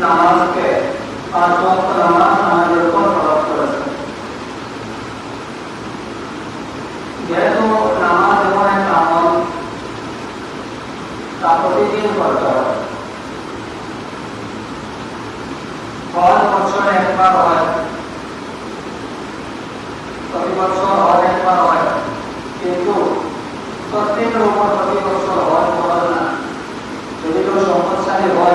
নামাজকে পাঁচ ওয়াক্ত নামাজ আমাদের উপর ফরজ করেছেন যেহেতু নামাজ এমন একটা আমল তা প্রতিদিন করতে হয় হজ বছরে একবার হয় প্রতি বছর হজ একবার হয় কিন্তু প্রত্যেকের উপর প্রতি বছর হজ ফরজ না যদি কেউ সম্পদশালী হয়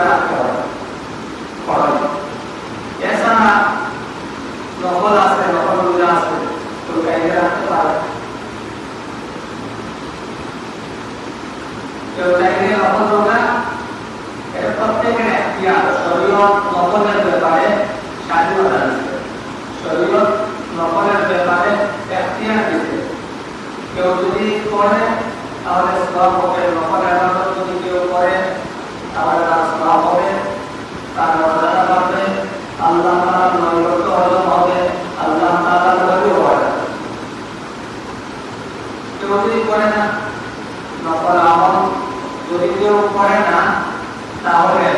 রাখতে হবে এছাড়া নকল আছে আছে কেউ নকলের স্বাধীনতা দিচ্ছে শরীয়ত নকলের ব্যাপারে এখতিয়ার দিচ্ছে কেউ যদি করে তাহলে সব হবে নকল আবাদত যদি কেউ করে তাহলে তার সব হবে তার মর্যাদা পাবে আল্লাহ তাআলার নৈকট্য হজম হবে আল্লাহ তাআলার নবী হবে কেউ যদি করে না নকল আমল যদি কেউ করে না তাহলে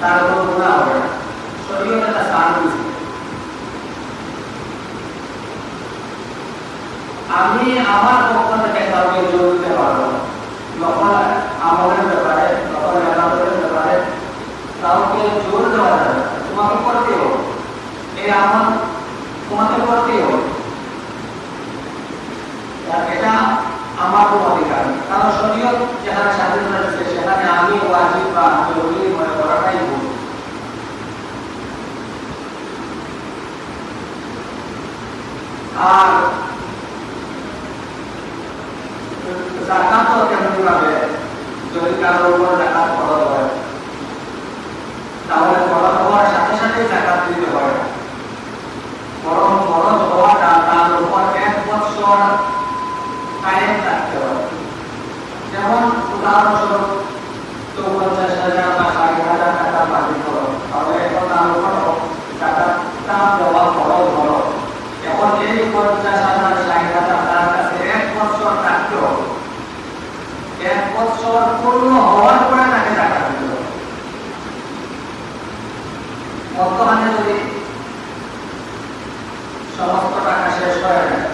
তার কোনো গুণা হবে না শরীয়তে তা সার দিচ্ছে আমি আমার পক্ষ থেকে কাউকে জোর দিতে পারব নকল আমলের ব্যাপারে নকল আদালতের ব্যাপারে কাউকে জোর দেওয়া যাবে তোমাকে করতে হবে। এই আমল তোমাকে করতে হবে। এটা আমার কোনো অধিকার কারণ শরীয়ত যেখানে স্বাধীনতা দিচ্ছে সেখানে আমি ওয়াজিব বা জরুরি মনে করাটাই ভুল। আর জাকাতও কেন পুরাবে যদি কারোর উপর জাকাত খরচ হয় তাহলে খরচ হওয়ার সাথে সাথে জাকাত দিতে হয় না। বরং খরচ হওয়াটা তার উপর এক বছর কায়েম থাকতে হয় যেমন উদাহরণস্বরূপ চৌপঞ্চাশ হাজার বা ষাট হাজার টাকা বাকি খরচ তাহলে এখন তার উপর টাকাটা দেওয়া খরচ হলো এখন এই পঞ্চাশ হাজার ষাট হাজার তার কাছে এক বছর থাকতে হবে এক বছর পূর্ণ হওয়ার পরে তাকে টাকা দিতে হবে বর্তমানে যদি সমস্ত টাকা শেষ হয়ে যায়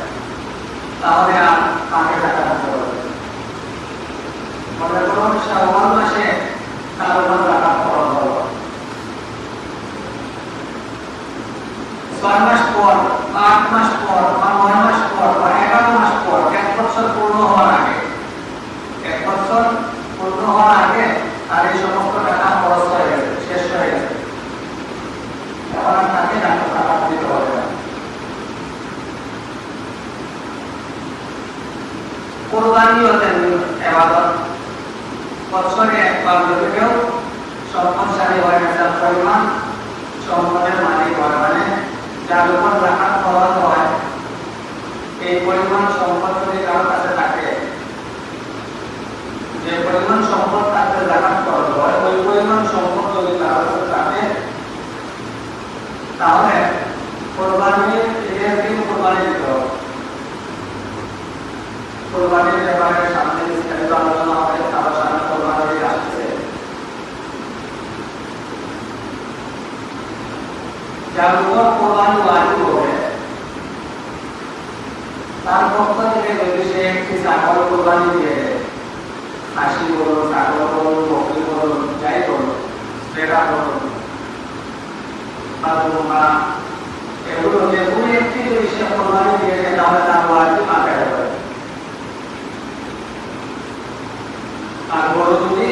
তাহলে আর তাকে টাকা দিতে হবে মনে করুন শ্রাবণ মাসে তার উপর টাকা খরচ হলো ছয় মাস পর বা আট মাস পর বা নয় মাস পর বা এগারো মাস পর এক বছর পূর্ণ হওয়ার আগে এক বছর পূর্ণ হওয়ার আগে তার এই সমস্ত টাকা খরচ হয়ে গেছে শেষ হয়ে গেছে এখন আর তাকে টাকা টাকা দিতে হবে না কোরবানি হতেন এবাদত বছরে একবার যদি কেউ সম্পদশালী হয় তার পরিমাণ সম্পদের মালিক হয়। মানে যার উপর খরচ হয়, এই পরিমাণ সম্পদ যদি কারোর কাছে থাকে পরিমাণ সম্পদ তাকে খরচ হয়, ওই পরিমাণ সম্পদ যদি কারোর কাছে থাকে, তাহলে কোরবানির ঈদের সামনে আলোচনা হবে তার সামনে কোরবানি ঈদ আসছে যার উপর কোরবানি ওয়াজিব হবে তার পক্ষ থেকে যদি সে একটি ছাগল কোরবানি দিয়ে খাসি বলুন ছাগল বলুন বকরি বলুন যাই বলুন সেটা বলুন এগুলো যে কোনো একটি যদি সে কোরবানি দিয়ে তাহলে তার ওয়াজিব আদায় হবে আর বড় যদি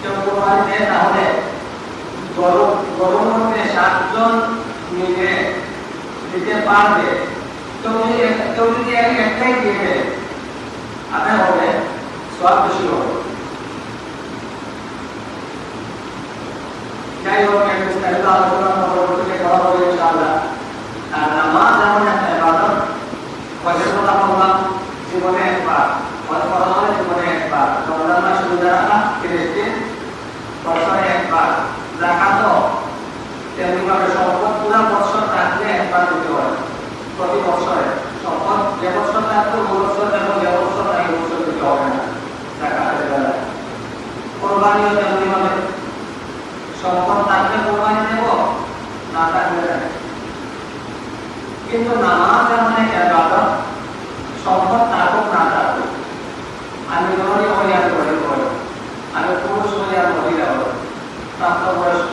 কেউ কোরবানি দেয়, তাহলে গরমে সাতজন মিলে দিতে পারবে তো কেউ যদি একটাই দিবে আদায় হবে সব বেশি হবে যাই হোক একটা কিন্তু নামাজ এমন একটা সম্পদ থাকুক না থাকুক আমি ধরি হইয়ার ধরি করি আমি পুরুষ হইয়ার মহিলা হই প্রাপ্তবয়স্ক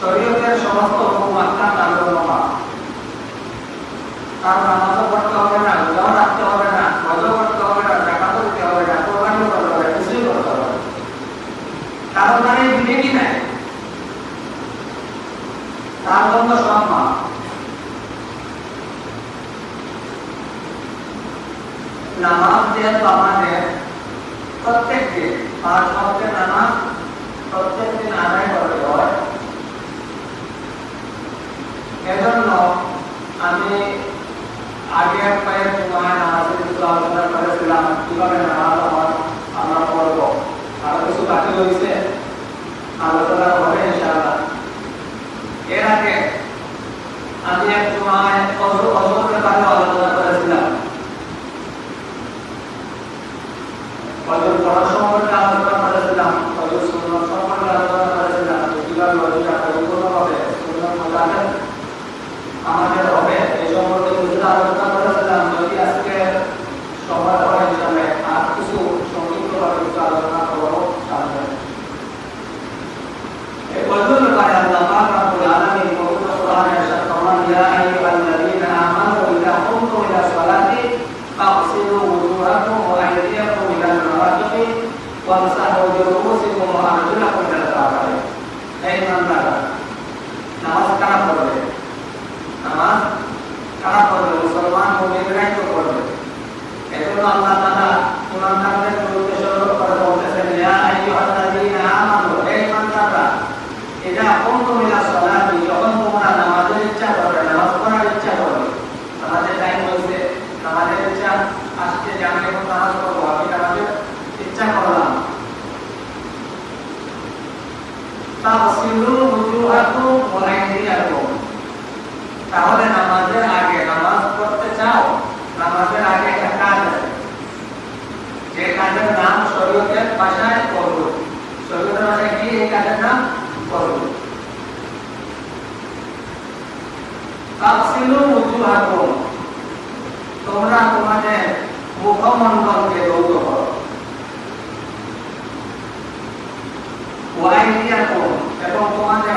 শরীয়তের সমস্ত হুকুমাত্রা তার জন্য পাপ তার নামাজও পড়তে হবে না, রোজাও রাখতে হবে না, রোজাও করতে হবে না, জাকাতও দিতে হবে না কোরবানিও করতে হবে কিছুই করতে হবে কারণ তার এই বিবেকই নাই। তার জন্য সব মা নামাজ যেহেতু আমাদের প্রত্যেক দিন পাঁচ ভক্তের নামাজ প্রত্যেক দিন আদায় করতে হয় এজন্য আমি আগে কয়েক সময় নামাজের কিছু আলোচনা কীভাবে আমার, আমরা পড়ব আরও কিছু বাকি রয়েছে আলোচনা হবে, ইনশাআল্লাহ। এর আগে আমি এক こは今これだった তাহলে নামাজের আগে নামাজ পড়তে চাও নামাজের আগে একটা কাজ আছে যে কাজের নাম শরীয়তের ভাষায় করব শরীয়তের ভাষায় কি এই কাজের নাম করব তাফসিলু উজুহাকুম তোমরা তোমাদের মুখমণ্ডলকে ধৌত করো ওয়াইদিয়াকুম এবং তোমাদের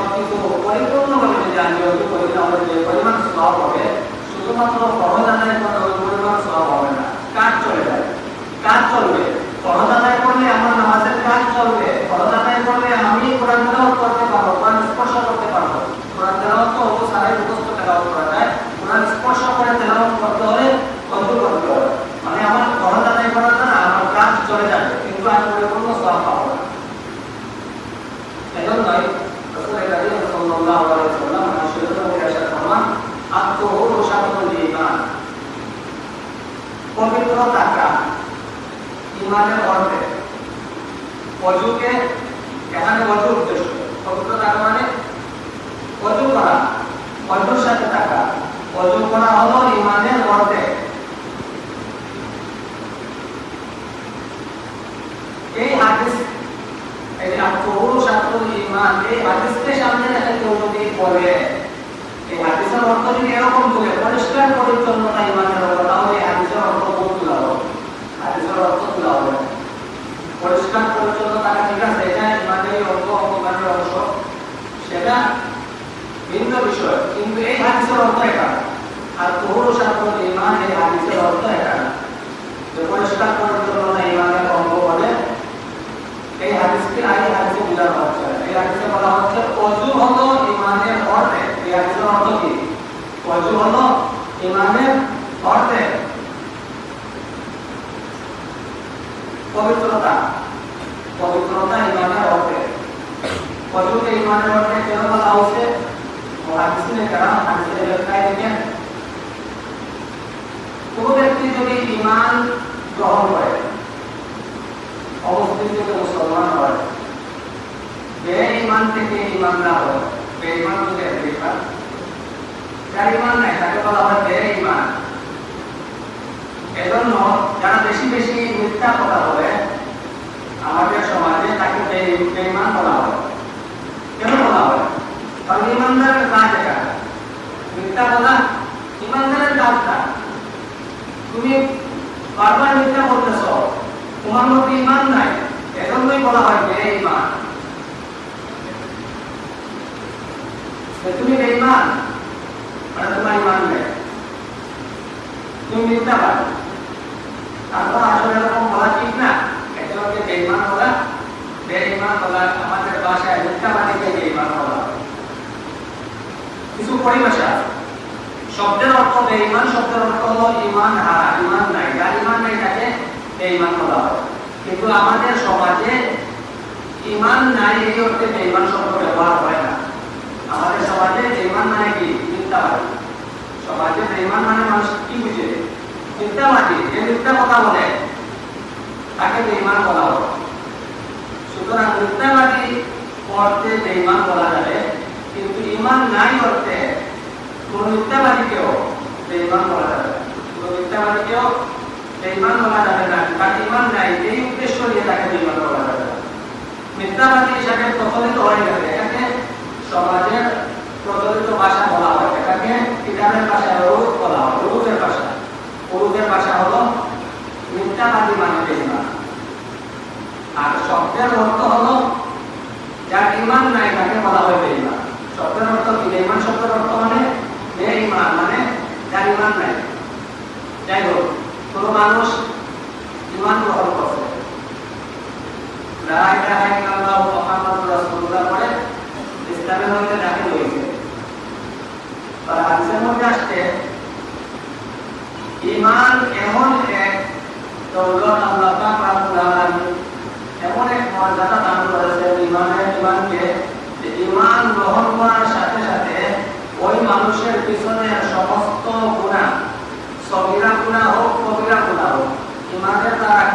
সবকিছু পরিপূর্ণভাবে যদি আমি অজু করি তাহলে যে পরিমাণ সওয়াব হবে শুধুমাত্র ফরজ আদায় পরিমাণ সওয়াব হবে না কাজ চলে যায় কাজ চলবে আদায় করলে আমার নামাজের কাজ চলবে আদায় করলে আমি কোরআন তেলাওয়াত করতে পারব কোরআন স্পর্শ করতে পারব কোরআন তেলাওয়াত তো সারাই মুখস্থ তেলাওয়াত করা যায় কোরআন স্পর্শ করে তেলাওয়াত করতে হলে অজু করতে হবে মানে আমার ফরজ আদায় করার দ্বারা আমার কাজ চলে যাবে কিন্তু আমি পরিপূর্ণ সওয়াব পাবো না এজন্যই রাসূল কারীম সাল্লাল্লাহু আলাইহি ওয়াসাল্লাম হাদিসের মধ্যে এসে ফরমান আত্মহুরু শাতরুল ঈমান পবিত্র থাকা ইমানের অর্থে অজুকে এখানে অজু উদ্দেশ্য পবিত্র থাকা মানে অজু করা অজুর সাথে থাকা অজু করা হলো ইমানের অর্থে এই হাদিস এই যে আত্মহুরু শাতরুল ঈমান এই হাদিসকে সামনে রেখে কেউ যদি বলে এই হাদিসের অর্থ যদি এরকম বলে পরিষ্কার পরিচ্ছন্নতা ইমানের অর্থ তাহলে এই হাদিসের অর্থ বহু তুলা হবে হাদিসের অর্থ তুলা হবে পরিষ্কার পরিচ্ছন্নতা ঠিক আছে এটা ইমানের অঙ্গ ইমানের অংশ সেটা ভিন্ন বিষয় কিন্তু এই হাদিসের অর্থ এটা আর তহুর শাস্ত্র ইমান এই হাদিসের অর্থ এটা না যে পরিষ্কার পরিচ্ছন্নতা ইমানের অঙ্গ বলে এই হাদিসকে আগে হাদিসে বোঝানো হচ্ছে এই হাদিসে বলা হচ্ছে অজু হলো ইমানের অর্থে এই হাদিসের অর্থ কি অজু হলো ইমানের অর্থে পবিত্রতা পবিত্রতা ইমানের অর্থে অজুকে ইমানের অর্থে কেন বলা হচ্ছে ও হাদিসে কারণ হাদিসে ব্যাখ্যায় দেখেন কোন ব্যক্তি যদি ইমান গ্রহণ করে অবস্থিত থেকে মুসলমান হয় বে ইমান থেকে ইমান না হয় বে ইমান থেকে বেকার যার ইমান নাই তাকে বলা হয় বে ইমান। এজন্য যারা বেশি বেশি মিথ্যা কথা বলে, আমাদের সমাজে তাকে বেইমান বলা হয়। কেন বলা হয়? কারণ ইমানদারের কাজ এটা। মিথ্যা বলা ইমানদারের কাজটা তুমি বারবার মিথ্যা বলতেছ, তোমার মধ্যে ইমান নাই, এজন্যই বলা হয় বে ইমান। তুমি বেঈমান? মানে তোমার ইমান নেই তুমি মিথ্যাবাদ তারপর আসলে এরকম বলা ঠিক না। একজনকে বেঈমান বলা বেঈমান বলা, আমাদের ভাষায় মিথ্যাবাদীকে বেঈমান বলা। কিছু পরিভাষা শব্দের অর্থ বেঈমান, শব্দের অর্থ হলো ইমান হারা ইমান নাই। যার ইমান নাই তাকে বেঈমান বলা হয়। কিন্তু আমাদের সমাজে ইমান নাই এই অর্থে বেঈমান শব্দ ব্যবহার হয় না। আমাদের সমাজে বেঈমান মানে কি? সমাজে মানে মানুষ কি বুঝে? মিথ্যাবাদী যে মিথ্যা কথা বলে। তাকে বেঈমান বলা সুতরাং মিথ্যাবাদী অর্থে বেঈমান বলা যাবে, কিন্তু ইমান নাই অর্থে কোন বলা যাবে। কোন মিথ্যাবাদীকেও বেঈমান বলা যাবে না তার ইমান নাই, এই উদ্দেশ্য নিয়ে তাকে বেঈমান বলা যাবে মিথ্যাবাদী হিসাবে প্রচলিত হয়ে গেছে এটাকে সমাজের প্রচলিত ভাষা বলা হয়। এটাকে কিতাবের ভাষায় বলা হয় রুজের ভাষা। ভাষা হলো মিথ্যাবাদী মানে বেঈমান আর শব্দের অর্থ হলো যার ইমান নাই তাকে বলা হয় বেঈমান। শব্দের অর্থ কি? শব্দের অর্থ মানে বেঈমান মানে যার ইমান নাই। যাই হোক, কোন মানুষ ইমান গ্রহণ করছে লা ইলাহা ইল্লাল্লাহ মুহাম্মাদুর রাসূলুল্লাহ ইসলামের মধ্যে দাখিল হয়েছে হাদিসের মধ্যে ওই মানুষের পিছনের সমস্ত গুণা সগিরা গুণা কবিরা গুণা হোক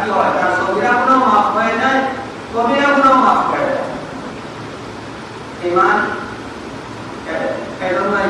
কি হয়? তার সগিরা গুণাও মাফ হয়ে যায়, কবিরা গুণাও মাফ হয়ে ইমান এজন্যই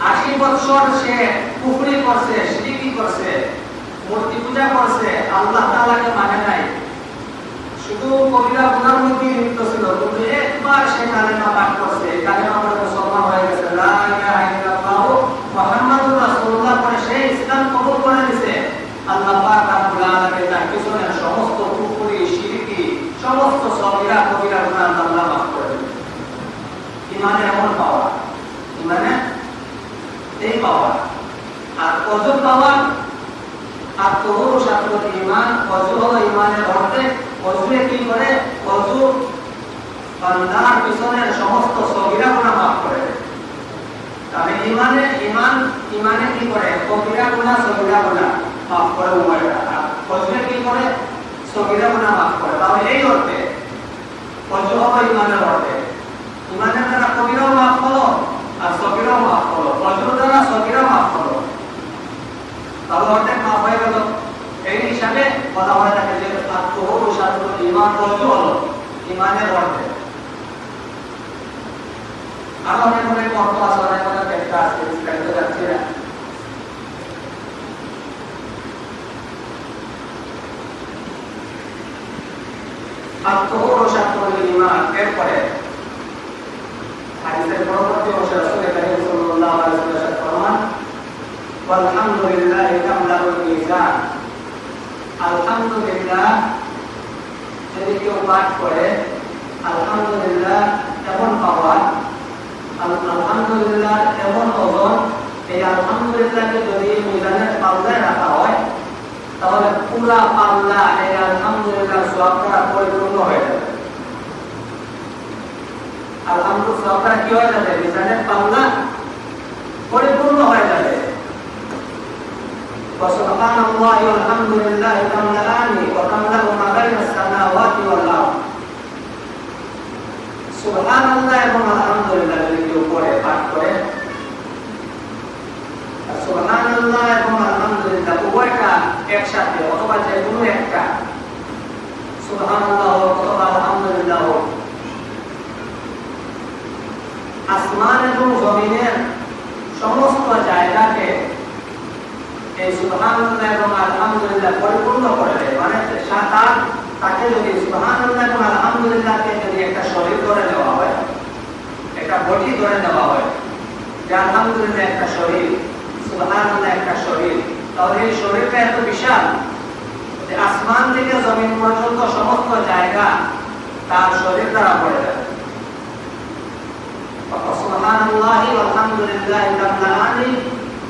আশি বছর সে পুকুরি করছে, সিরিকি করছে, মূর্তি পূজা করছে, আল্লাহ তাআলাকে মানে নাই। শুধু কবিরা মধ্যে লিপ্ত ছিল, কিন্তু একবার সে কালেমা পাঠ করছে কালেমা পড়ে মুসলমান হয়ে গেছে। পরে তার সমস্ত সমস্ত কবিরা করে এমন পাওয়া ইমানে এই পাওয়া আর কজন পাওয়া আর তোর সাথে ইমান অজু হলো ইমানের অর্থে অজুয়ে কি করে? অজু বান্দার পিছনের সমস্ত সগিরা গুণা মাফ করে তবে ইমানে ইমান, ইমানে কি করে? কবিরা গুণা সগিরা গুণা মাফ করে উভয়টা আর অজুয়ে কি করে? সগিরা গুণা মাফ করে। তাহলে এই অর্থে অজু হলো ইমানের অর্থে ইমানের দ্বারা কবিরাও মাফ হলো। আর সগিরাও মাফ হলো অজুর দ্বারা সগিরা মাফ হলো তাহলে অর্ধেক মাফ হয়ে গেল। এই হিসাবে বলা হয়ে থাকে যে আত্মহর সাধু ইমান অজু হলো ইমানের অর্ধেক। আরও অনেক অনেক অর্থ আছে, অনেক অনেক একটা আছে, বিস্তারিত যাচ্ছি না। আত্মহর সাধু ইমান এরপরে এমন পাওয়া আলহামদুলিল্লাহ এমন ওজন। এই আলহামদুলিল্লাহকে পাল্লায় রাখা হয়, তাহলে পুরা পাল্লা এই আলহামদুলিল্লাহ সবটা পরিপূর্ণ হয়ে যাবে। আলহামদুলিল্লাহ সবটা কি হয়ে যাবে মিজানের পাল্লা পরিপূর্ণ হয়ে যাবে وسبحان الله والحمد لله تملأان وتملأ ما بين السماوات والأرض সুবহান আল্লাহ এবং আলহামদুলিল্লাহ যদি কেউ পড়ে পাঠ করে সুবহান আল্লাহ এবং আলহামদুলিল্লাহ উভয়টা একসাথে অথবা যে কোনো একটা সুবহান আল্লাহ হোক অথবা আলহামদুলিল্লাহ আসমান এবং জমিনের সমস্ত জায়গাকে এই সুবহানাল্লাহ এবং আলহামদুলিল্লাহ পরিপূর্ণ করে দেয়। মানে তার তাকে যদি সুবহানাল্লাহ এবং আলহামদুলিল্লাহকে যদি একটা শরীর করে দেওয়া হয়, একটা বডি ধরে দেওয়া হয়, যে আলহামদুলিল্লাহ একটা শরীর, সুবহানাল্লাহ একটা শরীর, তাহলে এই শরীরটা এত বিশাল আসমান থেকে জমিন পর্যন্ত সমস্ত জায়গা তার শরীর দ্বারা পড়ে যাবে সুবহানাল্লাহি ওয়ালহামদুলিল্লাহি তামলাআনি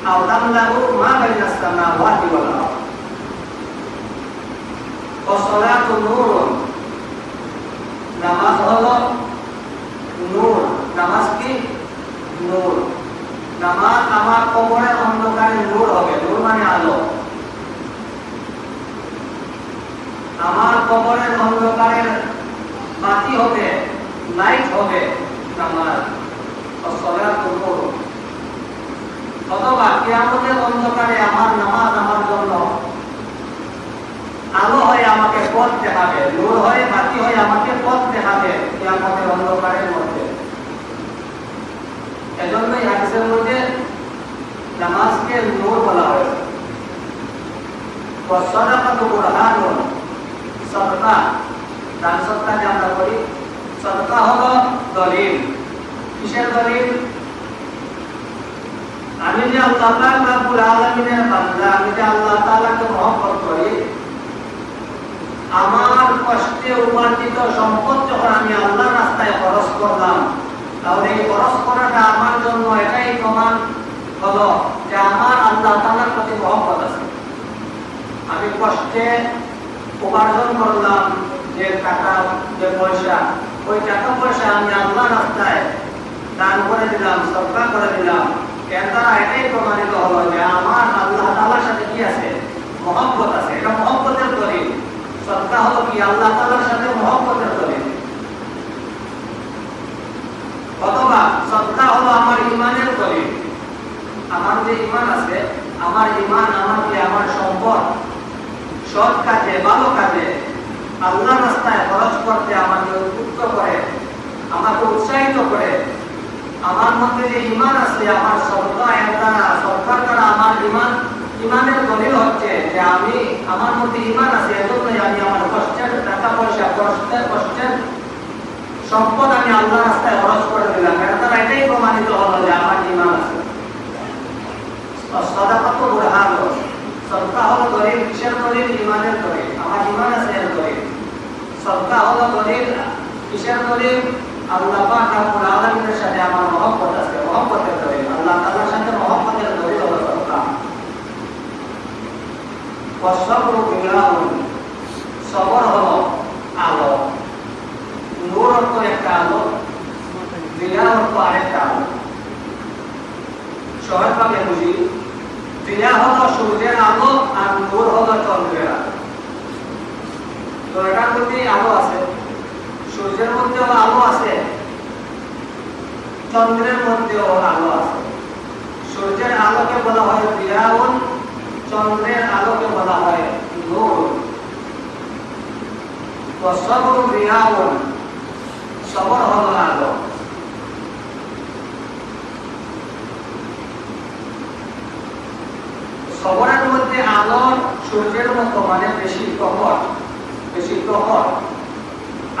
আও তামলাউ মা বাইনাস সামাওয়াতি ওয়াল আরদ ওয়াসসালাতু নূরুন নামাজ হলো নূর নামাজ কি নূর নামাজ আমার কবরে অন্ধকারে নূর হবে নূর মানে আলো আমার কবরের অন্ধকারের বাতি হবে লাইট হবে কিয়ামতের অন্ধকারে আমার নামাজ আমার জন্য। আলো হয়ে আমাকে পথ দেখাবে, নূর হয়ে বাতি হয়ে আমাকে পথ দেখাবে কিয়ামতের অন্ধকারের মধ্যে। এজন্যই হাদিসের মধ্যে নামাজকে নূর বলা হয়েছে। যে আমরা করি সদকা হলো দলিল। কিসের দলিল? আমি যে আল্লাহ রব্বুল আলামিনের বান্দা, আমি যে আল্লাহ তাআলাকে মহব্বত করি, আমার কষ্টে উপার্জিত সম্পদ যখন আমি আল্লাহর রাস্তায় খরচ করলাম, তাহলে এই খরচ করাটা আমার জন্য এটাই প্রমাণ হলো যে আমার আল্লাহ তাআলার প্রতি মহব্বত আছে। আমি কষ্টে উপার্জন করলাম যে টাকা, যে পয়সা, ওই টাকা পয়সা আমি আল্লাহ রাস্তায় দান করে দিলাম সরকার করে দিলাম। এর দ্বারা এটাই প্রমাণিত হলো যে আমার আল্লাহ তাআলার সাথে কি আছে? মহব্বত আছে। এটা মহব্বতের দলিল। সদকা হলো কি? আল্লাহ তাআলার সাথে মহব্বতের দলিল। অথবা সদকা হলো আমার ইমানের দলিল। আমার যে ইমান আছে, আমার ইমান আমাকে আমার সম্পদ, সৎ কাজে, ভালো কাজে আল্লাহ রাস্তায় খরচ করতে আমাকে উদ্বুদ্ধ করে, আমাকে উৎসাহিত করে আমার মধ্যে যে ইমান আছে, আমার সত্তা এর দ্বারা সত্তার দ্বারা আমার ইমান ইমানের দলিল হচ্ছে যে আমি, আমার মধ্যে ইমান আছে, এজন্যই আমি আমার কষ্টের টাকা পয়সা কষ্টের কষ্টের সম্পদ আমি আল্লাহ রাস্তায় খরচ করে দিলাম। এর দ্বারা এটাই প্রমাণিত হলো যে আমার ইমান আছে। সদাকত বুরহান সদকা হলো দলিল, কিসের দলিল? ইমানের দলিল। আমার ইমান আছে এর দলিল। সদকা হলো দলিল, কিসের দলিল? সাথে আলো। একটা আলো বুঝি হলো সূর্যের আলো আর নূর হলো চন্দ্রের আলো। তো এটার মধ্যে আলো আছে। সূর্যের মধ্যেও আলো আছে, চন্দ্রের মধ্যেও আলো আছে। সূর্যের আলোকে বলা হয় দিয়াউন চন্দ্রের আলোকে বলা হয় নূর সবর দিয়াউন সবর হলো আলো। সবরের মধ্যে আলোর সূর্যের মতো মানে বেশি প্রখর বেশি প্রখর।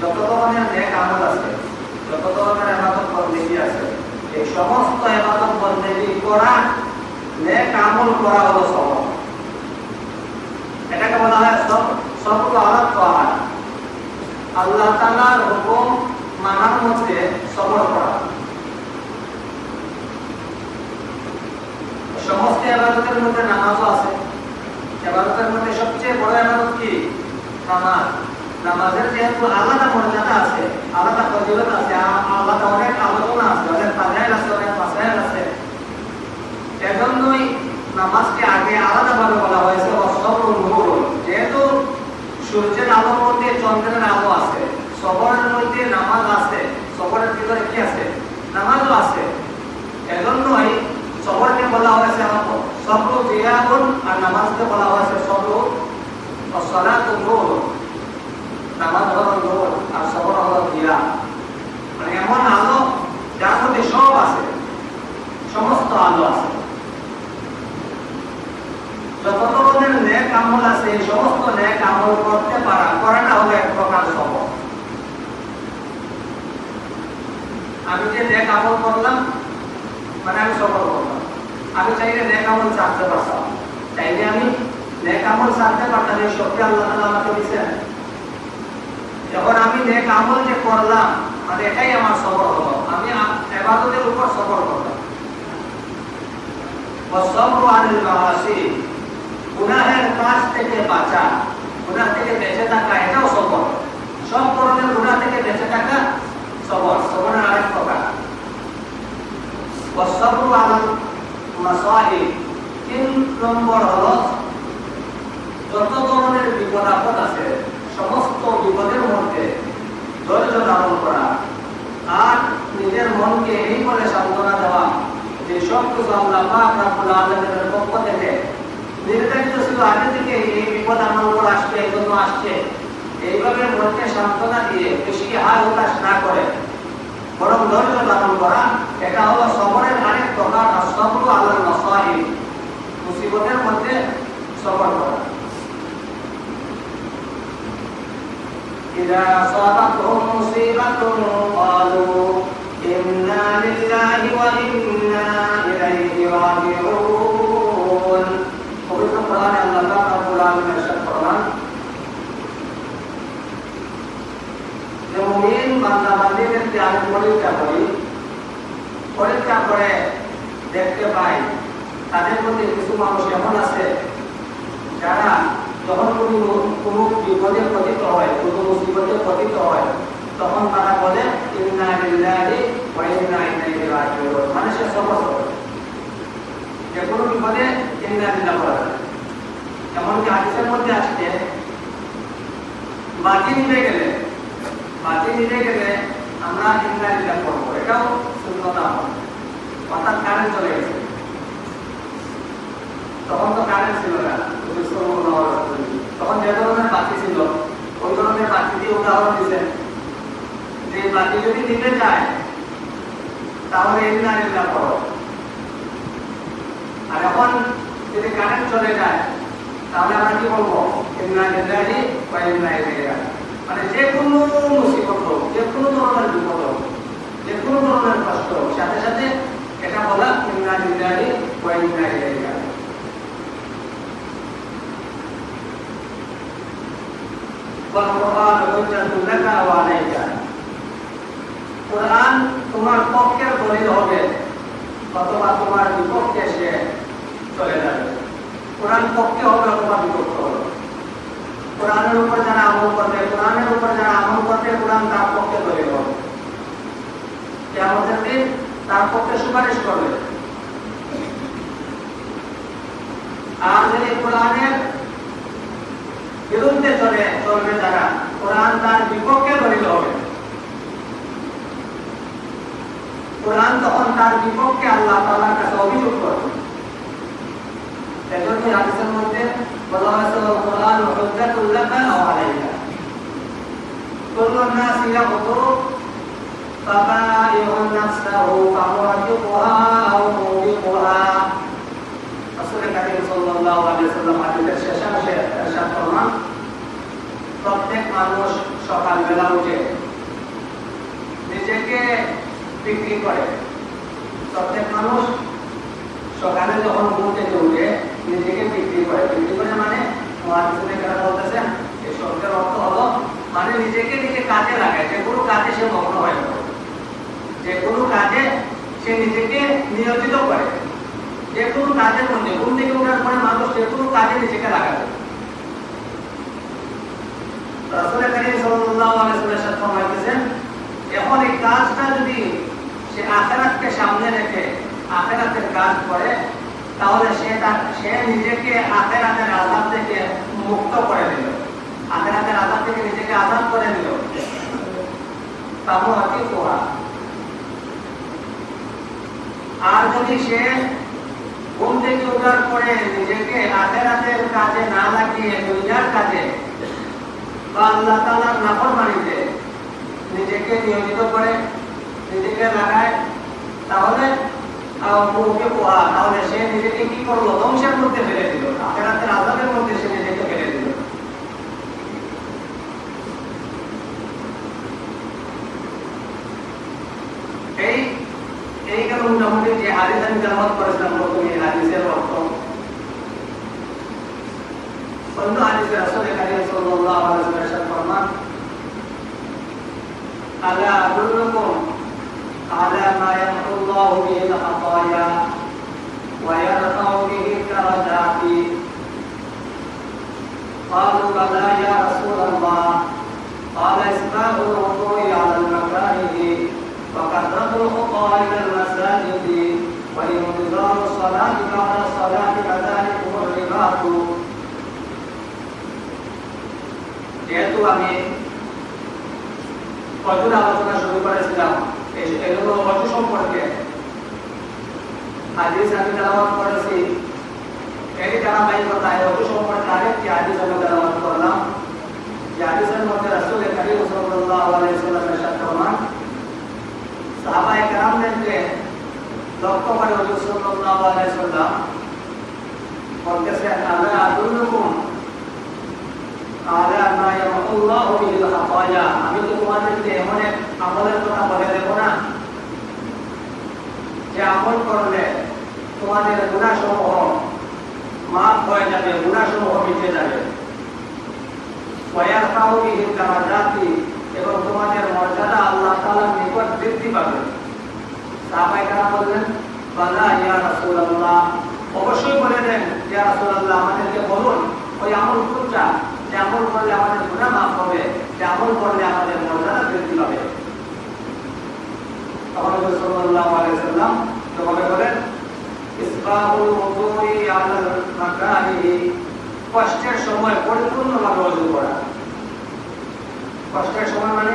যত ধরনের নেক আমল আছে যত ধরনের এবাদত বন্দেগী আছে, এই সমস্ত এবাদত বন্দেগী করা, নেক আমল করা হলো সবর এটাকে বলা হয় সব সবর আলা তোয়ার আল্লাহ তাআলার হুকুম মানার মধ্যে সবর করা সমস্ত আবাদতের মধ্যে নামাজও আছে। আবাদতের মধ্যে সবচেয়ে বড় আবাদত কি? নামাজ। নামাজের যেহেতু আলাদা মর্যাদা আছে, আলাদা ফজিলত আছে আলাদা অনেক আলোচনা আছে, অনেক ফাজাইল আছে, অনেক মাসাইল আছে। এজন্যই নামাজকে আগে আলাদাভাবে বলা হয়েছে অসবর নূর যেহেতু সূর্যের আলোর মধ্যে চন্দ্রের আলো আছে, সবরের মধ্যে নামাজ আছে, সবরের ভিতরে কি আছে? নামাজও আছে। এজন্যই সবরকে বলা হয়েছে সবর জিয়াবুন আর নামাজকে বলা হয়েছে সবর সলাত নূর সবর মানে সবর আমি যে নেক আমল করলাম মানে আমি সফল করলাম। আমি চাইলে নেক আমল ছাড়তে পারতাম। চাইলে আমি নেক আমল ছাড়তে পারতাম, এই শক্তি আল্লাহ আমাকে দিয়েছেন। এক আমল যে করলাম মানে এটাই আমার সবর হলো আমি এবাদতের উপর সবর করলাম গুনাহের কাজ থেকে বাঁচা, গুনাহ থেকে বেঁচে থাকা, এটাও সবর সব ধরনের গুনাহ থেকে বেঁচে থাকা সবর সবরের আরেক প্রকার। তিন নম্বর হলো যত ধরনের বিপদ আপদ আছে, সমস্ত বিপদের মধ্যে ধৈর্য ধারণ করা। আর নিজের মনকে এই বলে সান্ত্বনা দেওয়া যে সব কিছু আল্লাহ পাক রাব্বুল আলামিনের পক্ষ থেকে। নির্ধারিত ছিল আগে থেকে এই বিপদ আমার উপর আসবে, এই জন্য আসছে। এইভাবে মনকে সান্ত্বনা দিয়ে বেশি হার হতাশ না করে। বরং ধৈর্য ধারণ করা, এটা হলো সবরের আরেক প্রকার সবর আল্লাহ নসাহি মুসিবতের মধ্যে সবর করা। إذا أصابتهم مصيبة قالوا إنا لله وإنا إليه راجعون পবিত্র কোরআনে আল্লাহ পাক রব্বুল আলামিন ارشاد ফরমান বান্দা বান্দিদেরকে আমি পরীক্ষা করি পরীক্ষা করে দেখতে পাই তাদের মধ্যে কিছু মানুষ এমন আছে যারা যখন কোনো কোনো বিপদে পতিত হয়, কোনো হয়, তখন তারা বলে, ইন্না লিল্লাহি ওয়া ইন্না ইলাইহি রাজিউন। মানে সে সবর সবর যে কোনো বিপদে এমনকি মধ্যে আসছে বাতি নিভে গেলে বাতি নিভে গেলে আমরা ইন্না করব। এটাও শূন্যতা অর্থাৎ কারেন্ট চলে গেছে। তখন তো কারেন্ট ছিল না তখন যে ধরনের বাতি ছিল, ওই ধরনের বাতি দিয়ে উদাহরণ দিচ্ছেন। যে বাতি যদি যায় তাহলে করো। আর এখন যদি কারেন্ট চলে যায়, তাহলে আমরা কি বলব? ইন্না ইলাইহি মানে যে কোনো মুসিবত হোক, যে কোনো ধরনের বিপদ হোক, যে কোনো ধরনের কষ্ট হোক, সাথে সাথে এটা বলা ইন্না লিল্লাহি ওয়া ইন্না রাজিউন والقرآن حجة لك وعليك কোরআন তোমার পক্ষের দলিল হবে অথবা তোমার বিপক্ষে সে চলে যাবে কোরআন পক্ষে হবে অথবা বিপক্ষ হবে কোরআনের উপর যারা আমল করবে কোরআনের উপর যারা আমল করবে কোরআন তার পক্ষে দলিল হবে কেমন দিন তার পক্ষে সুপারিশ করবে আর যদি কোরআনের বিরুদ্ধে চলে চলবে যারা কোরআন তার বিপক্ষে দলিল হবে কোরআন তখন তার বিপক্ষে আল্লাহ তাআলার কাছে অভিযোগ করবে এজন্য হাদিসের মধ্যে বলা হয়েছে কোরআন হুজ্জাতুল লাকা আও আলাইকা কুল্লু নাস ইয়াকুতু ফাবাইউন নাফসাহু ফামুআতিকুহা আও মুবিকুহা রাসূল কারীম সাল্লাল্লাহু আলাইহি ওয়াসাল্লাম হাদিসের শেষাংশে ارشاد ফরমান প্রত্যেক মানুষ সকালবেলা উঠে নিজেকে বিক্রি করে। প্রত্যেক মানুষ সকালে যখন ঘুম থেকে উঠে নিজেকে বিক্রি করে। বিক্রি করে মানে বলতেছেন এই শব্দের অর্থ হলো মানে নিজেকে নিজে কাজে লাগায়। যে কোনো কাজে সে মগ্ন হয়ে যে কোনো কাজে সে নিজেকে নিয়োজিত করে। যে কোনো কাজের মধ্যে ঘুম থেকে ওঠার পরে মানুষ যে কোনো কাজে নিজেকে লাগাবে। রাসূল করিম সাল্লাল্লাহু আলাইহি ওয়াসাল্লাম ফরমাইতেছেন, এখন এই কাজটা যদি সে আখেরাতকে সামনে রেখে আখেরাতের কাজ করে, তাহলে সে তার, সে নিজেকে আখেরাতের আজাদ থেকে মুক্ত করে দিল আখেরাতের আজাদ থেকে নিজেকে আজাদ করে দিল তাবু হাতি পোহা আর যদি সে ঘুম থেকে ওঠার পরে নিজেকে আখেরাতের কাজে না লাগিয়ে দুনিয়ার কাজে বা আল্লাহ তাআলার নাফরমানিতে নিজেকে নিয়োজিত করে, নিজেকে লাগায়, তাহলে মুখে পোহা তাহলে সে নিজেকে কি করল? ধ্বংসের মধ্যে ফেলে দিল। আখেরাতের আজাদের মধ্যে সে নিজেকে ফেলে দিল। এই এই কারণে মোটামুটি যে হাদিস আমি তেলাওয়াত করেছিলাম প্রথমে হাদিসের অর্থ। অন্য হাদিসে রাসূল কারীম সাল্লাল্লাহু ألا أدلكم على ما يمحو الله به الخطايا ويرفع به الدرجات قالوا بلى يا رسول الله قال إسباب الوضوء على المكاره وكثرة الخطى إلى المساجد وإنذار الصلاة بعد الصلاة كذلك الرباط yaitu angin প্রচুর আলোচনা শুরু করেছিলাম? এগুলো অজু সম্পর্কে। হাদিস আমি তেলাওয়াত করেছি। এই ধারাবাহিকতায় অজু সম্পর্কে আরেকটি হাদিস আমি তেলাওয়াত করলাম। যে হাদিসের মধ্যে রাসূল কারীম সাল্লাল্লাহু আলাইহি ওয়াসাল্লাম ইরশাদ ফরমান, সাহাবায়ে কেরামদেরকে লক্ষ্য করে হুজুর সাল্লাল্লাহু আলাইহি ওয়াসাল্লাম বলতেছেন, আলা আদুল্লুকুম আলা মা ইয়ামাল্লাহু বিল খাতায়া আমি তো তোমাদেরকে এমন এক আমলের কথা বলে দেব না, যে আমল করলে তোমাদের গুণাসমূহ মাফ হয়ে যাবে গুণাসমূহ মিটে যাবে। ওয়ায়ারফাউ বিহি দারাজাতি, এবং তোমাদের মর্যাদা আল্লাহ পাবে। সাহাবাই কারা বললেন, বালা ইয়া রাসূলুল্লাহ। অবশ্যই বলে দেন, ইয়া রাসূলুল্লাহ, আমাদেরকে বলুন, ওই আমল কোনটা? আমল করলে আমাদের গুনাহ মাফ হবে আমল করলে আমাদের মর্যাদা বৃদ্ধি পাবে। কষ্টের সময় ওযু করা। কষ্টের সময় মানে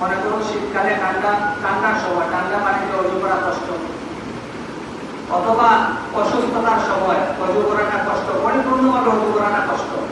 মনে শীতকালে ঠান্ডা, ঠান্ডার সময়, ঠান্ডা পানিতে অজু করা কষ্ট। অথবা অসুস্থতার সময় অজু করাটা কষ্ট, পরিপূর্ণভাবে অজু করাটা কষ্ট।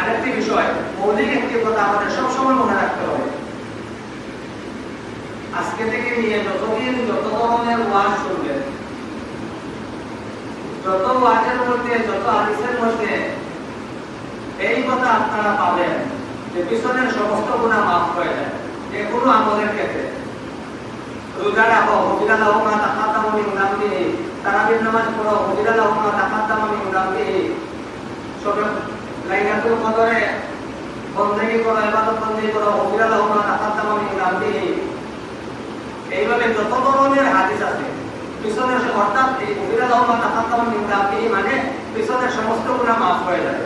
আরেকটি বিষয়, মৌলিক একটি কথা আমাদের সবসময় মনে রাখতে হবে। আজকে থেকে নিয়ে যতদিন যত ধরনের ওয়াজ শুনবেন, যত ওয়াজের মধ্যে, যত হাদিসের মধ্যে এই কথা আপনারা পাবেন যে পিছনের সমস্ত গুণা মাফ হয়ে যায়। যে কোনো আমলের ক্ষেত্রে। রোজা রাখো হজিরা লাহ মা তাকাদ্দামা মিন দামবিহি তারাবির নামাজ পড়ো হজিরা লাহ মা তাকাদ্দামা মিন দামবিহি সবে লাইলাতুল কদরে বন্দেগী করো ইবাদত বন্দেগী করো হজিরা লাহ মা তাকাদ্দামা মিন দামবিহি এইভাবে যত ধরনের হাদিস আছে পিছনের অর্থাৎ এই হজিরা লাহ মা তাকাদ্দামা মিন দামবিহি মানে পিছনের সমস্ত গুনাহ মাফ হয়ে যাবে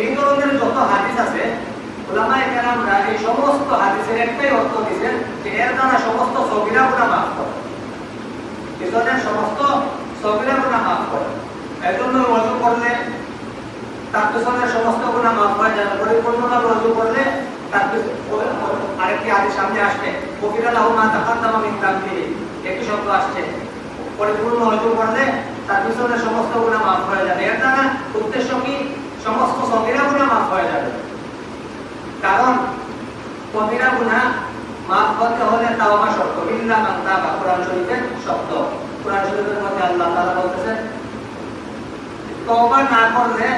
এই ধরনের যত হাদিস আছে, ওলামায়ে কেরামরা এই সমস্ত হাদিসের একটাই অর্থ দিয়েছেন যে এর দ্বারা সমস্ত সগিরা গুনাহ মাফ করে পিছনের সমস্ত সগিরা গুনাহ মাফ করে এই জন্য ওযু করলে তার সমস্ত গুনাহ মাফ হয়ে যাবে পরিপূর্ণভাবে ওযু করলে আরেকটি হাদিস সামনে আসছে কবিরা লাহু মা তাকাদ্দামা মিন দামবিহি। একটি শব্দ আসছে। পরিপূর্ণ ওযু করলে তার পিছনের সমস্ত গুনাহ মাফ হয়ে যাবে। এর দ্বারা উদ্দেশ্য কি? সমস্ত সগিরা গুনাহ মাফ হয়ে যাবে। কারণ কবিরা গুনাহ মাফ করতে হলে তাওবা শর্ত। ইল্লা মান তাবা, কোরআন শরীফের শব্দ। কোরআন শরীফের মধ্যে আল্লাহ তাআলা বলতেছেন, তওবা না করলে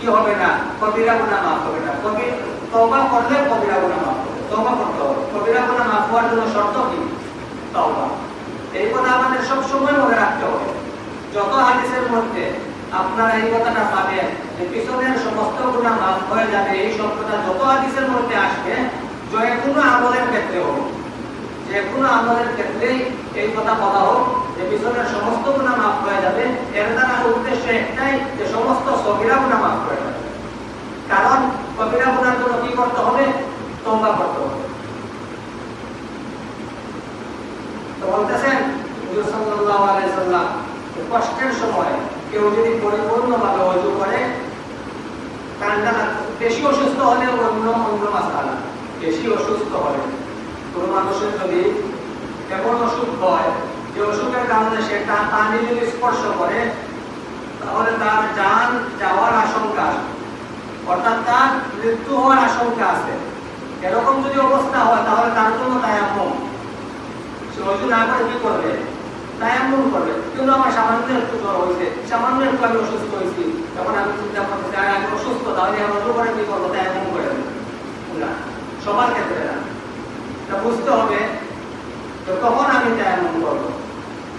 কি হবে না? কবিরা গুনাহ মাফ হবে না। কবি, তওবা করলে কবিরা গুনাহ মাফ হবে। তওবা করতে হবে। কবিরা গুনাহ মাফ হওয়ার জন্য শর্ত কি? তওবা। এই কথা আমাদের সব সময় মনে রাখতে হবে। যত হাদিসের মধ্যে আপনারা এই কথাটা পাবেন যে পিছনের সমস্ত গুণা মাফ হয়ে যাবে, এই শব্দটা যত হাদিসের মধ্যে আসবে যে কোনো আমলের ক্ষেত্রে হোক যে কোনো আমলের ক্ষেত্রেই এই কথা বলা হোক, যে পিছনের সমস্ত গুণা মাফ হয়ে যাবে, এর দ্বারা উদ্দেশ্য একটাই যে সমস্ত সবিরা গুণা মাফ হয়ে যাবে। কারণ কবিরা গুণার জন্য কি করতে হবে? তওবা করতে হবে। তো বলতেছেন কষ্টের সময় কেউ যদি পরিপূর্ণভাবে অজু করে ঠান্ডা বেশি অসুস্থ হলে অন্য অন্য মাসালা বেশি অসুস্থ হলে। কোনো মানুষের যদি এমন অসুখ হয়, যে অসুখের কারণে সে তার পানি যদি স্পর্শ করে, তাহলে তার জান যাওয়ার আশঙ্কা অর্থাৎ তার মৃত্যু হওয়ার আশঙ্কা আছে। এরকম যদি অবস্থা হয়, তাহলে তার জন্য সে না করে কি করবে? তায়াম্মুম করবে। কিন্তু আমার সামান্য একটু জ্বর হয়েছে, সামান্য একটু আমি অসুস্থ হয়েছি, তখন আমি চিন্তা করতেছি, আর, আমি অসুস্থ, তাহলে আমি অজু করে কি করব? তায়াম্মুম করে না, সবার ক্ষেত্রে না। বুঝতে হবে যে কখন আমি তায়াম্মুম করব।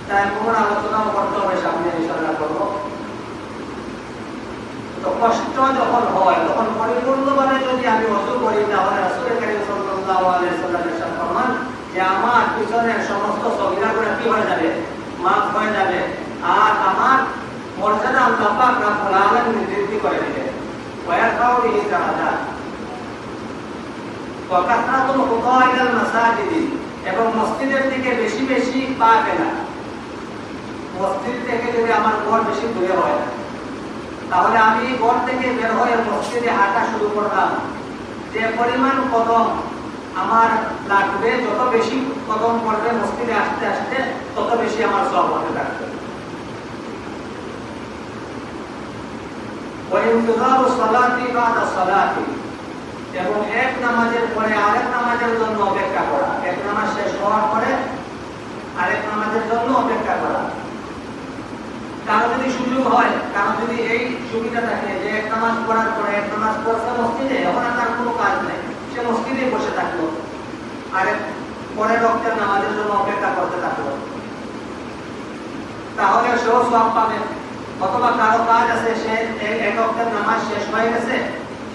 তায়াম্মুমের আলোচনাও করতে হবে, সামনে ইনশাআল্লাহ করব। তো কষ্ট যখন হয়, তখন পরিপূর্ণভাবে যদি আমি অজু করি, তাহলে যে আমার পিছনের সমস্ত কি হয়ে যাবে? মাফ হয়ে যাবে। আর আমার মর্যাদা আল্লাহ বৃদ্ধি করে দিবে দারাজাত ওয়া কাসরাতুল খুতা ইলাল মাসাজিদি এবং মসজিদের দিকে বেশি বেশি পা ফেলা মসজিদ থেকে যদি আমার ঘর বেশি দূরে হয় তাহলে আমি ঘর থেকে বের হয়ে মসজিদে হাঁটা শুরু করলাম যে পরিমাণ কদম আমার লাগবে যত বেশি কদম পড়বে মসজিদে আসতে আসতে তত বেশি আমার সব হতে থাকবে وانتظار الصلاة بعد الصلاة এবং এক নামাজের পরে আরেক নামাজের জন্য অপেক্ষা করা। এক নামাজ শেষ হওয়ার পরে আরেক নামাজের জন্য অপেক্ষা করা। কারও যদি সুযোগ হয়, কারও যদি এই সুবিধা থাকে যে এক নামাজ পড়ার পরে এক নামাজ পড়ছে মসজিদে, এখন আর তার কোনো কাজ নেই। সে মসজিদে বসে থাকল। আরেক পরের রক্তের নামাজের জন্য অপেক্ষা করতে থাকল। তাহলে সেও সব পাবে। অথবা কারও কাজ আছে, সে এক রক্তের নামাজ শেষ হয়ে গেছে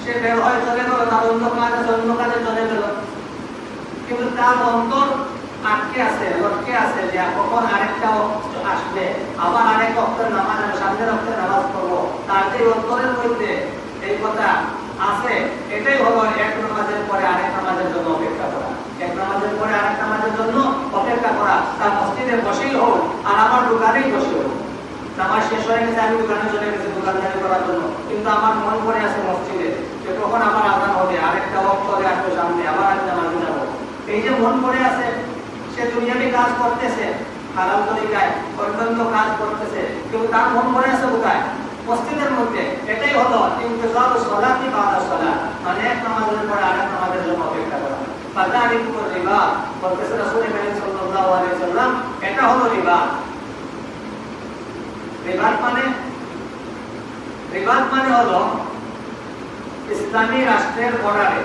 সে বের হয়ে, চলে গেল, তার অন্য কাজ আছে অন্য কাজে চলে গেল। কিন্তু তার অন্তর আটকে আছে, লটকে আছে যে কখন আরেকটা আসবে। আবার আরেক অক্তের নামাজ সামনের অক্তের নামাজ পড়ব। তার যে অন্তরের মধ্যে এই কথা আছে, এটাই হলো এক নামাজের পরে আরেক নামাজের জন্য অপেক্ষা করা। এক নামাজের পরে আরেক নামাজের জন্য অপেক্ষা করা। তার মসজিদে বসেই হোক, আর আমার দোকানেই বসে হোক। নামাজ শেষ হয়ে গেছে, আমি দোকানে চলে গেছি, দোকানদারি করার জন্য। কিন্তু আমার মন করে আছে মসজিদে। কখন আমার আজান হবে, আরেকটা অক্ত চলে আসবে সামনে আবার আমি নামাজে যাব এই যে মন করে আছে, সে দুনিয়াবি কাজ করতেছে, হালাল তরিকায় অন্যান্য কাজ করতেছে, কিন্তু তার মন ভরে আছে কোথায়? মসজিদের মধ্যে। এটাই হলো ইন্তজার সলাতি বাদা সলা। মানে এক নামাজের পরে আরেক নামাজের জন্য অপেক্ষা করা। রিবা, বলতেছে রাসূল কারীম সাল্লাল্লাহু আলাইহি সাল্লাম, এটা হলো রিবা। রিবাত মানে? রিবাত মানে হলো ইসলামী রাষ্ট্রের বর্ডারে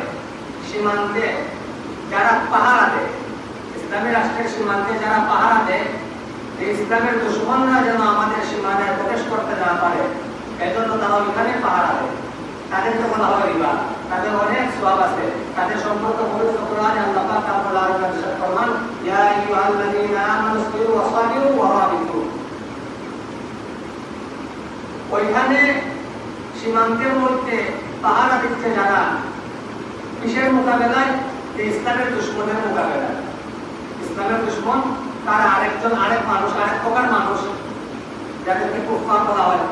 সীমান্তে যারা পাহারা দেয়, ইসলামী রাষ্ট্রের সীমান্তে যারা পাহারা দেয় ইসলামের দুশ্মনরা যেন আমাদের সীমানায় প্রবেশ করতে না পারে, এজন্য তারা ওইখানে পাহারা দেয়। তাদেরকে বলা হয় রিবা, তাদের অনেক সওয়াব আছে। তাদের সম্পর্কে পবিত্র কোরআনে আল্লাহ পাক আলামিন ইরশাদ ফরমান, ইয়া আইয়ুহাল্লাযীনা আমানু ইসবিরু ওয়া সাবিরু ওয়া রাবিতু। ওইখানে সীমান্তের মধ্যে পাহারা দিচ্ছে যারা কিসের মোকাবেলায়? ইসলামের দুশ্মনের মোকাবেলায়। ইসলামের দুশ্মন, তারা আরেকজন, আরেক মানুষ, আরেক প্রকার মানুষ, যাদেরকে কুফার বলা হয়।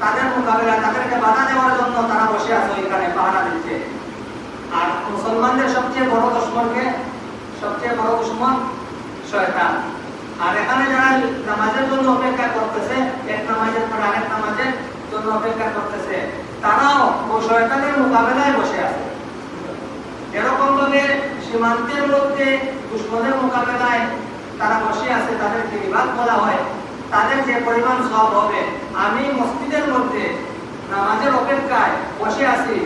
তাদের মোকাবেলা তাদেরকে বাধা দেওয়ার জন্য তারা বসে আছে ওইখানে পাহারা দিচ্ছে আর মুসলমানদের সবচেয়ে বড় দুশ্মনকে, সবচেয়ে বড় দুশ্মন শয়তান। আর এখানে যারা নামাজের জন্য অপেক্ষা করতেছে, এক নামাজের পর আরেক নামাজের জন্য অপেক্ষা করতেছে। তারাও শয়তানের মোকাবেলায় বসে আছে। এরকম ভাবে সীমান্তের মধ্যে দুশ্মনের মোকাবেলায় তারা বসে আছে, তাদেরকে বিভাগ বলা হয়। তাদের যে পরিমাণ সব হবে, আমি মসজিদের মধ্যে নামাজের অপেক্ষায় বসে আছি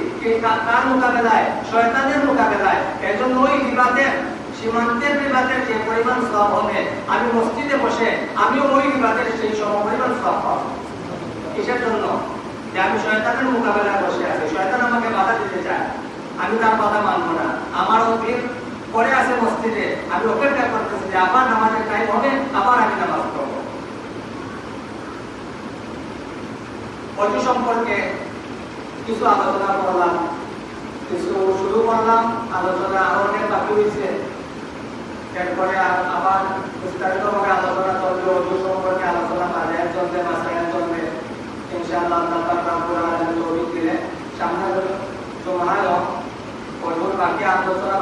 কার মোকাবেলায়? শয়তানের মোকাবেলায়। এজন্য ওই বিবাদের, সীমান্তের বিবাদের যে পরিমাণ সব হবে, আমি মসজিদে বসে, আমিও ওই বিবাদের সেই সম পরিমাণ সব পাবো। কিসের জন্য? যে আমি শয়তানের মোকাবেলায় বসে আছি। শয়তান আমাকে বাধা দিতে চায়। আমি তার কথা মানবো না। আমার অতীত পরে আছে মসজিদে। আমি অপেক্ষা করতেছি যে আবার নামাজের টাইম হবে, আবার আমি নামাজ সম্পর্কে কিছু আলোচনা করলাম, কিছু শুরু করলাম। আলোচনা আরও অনেক বাকি হয়েছে এরপরে আবার বিস্তারিতভাবে আলোচনা চলবে। সম্পর্কে আলোচনা বাজার চলবে মাসায় ইনশাআল্লাহ আল্লাহ পাক রব্বুল আলামিন তৌফিক দিলে সামনে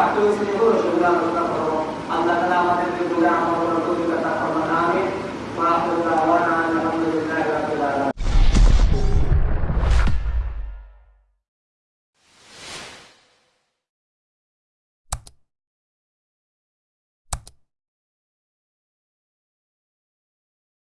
বাকি হয়েছে এগুলো সেগুলো করব আল্লাহ আমাদের দুর্গা আমার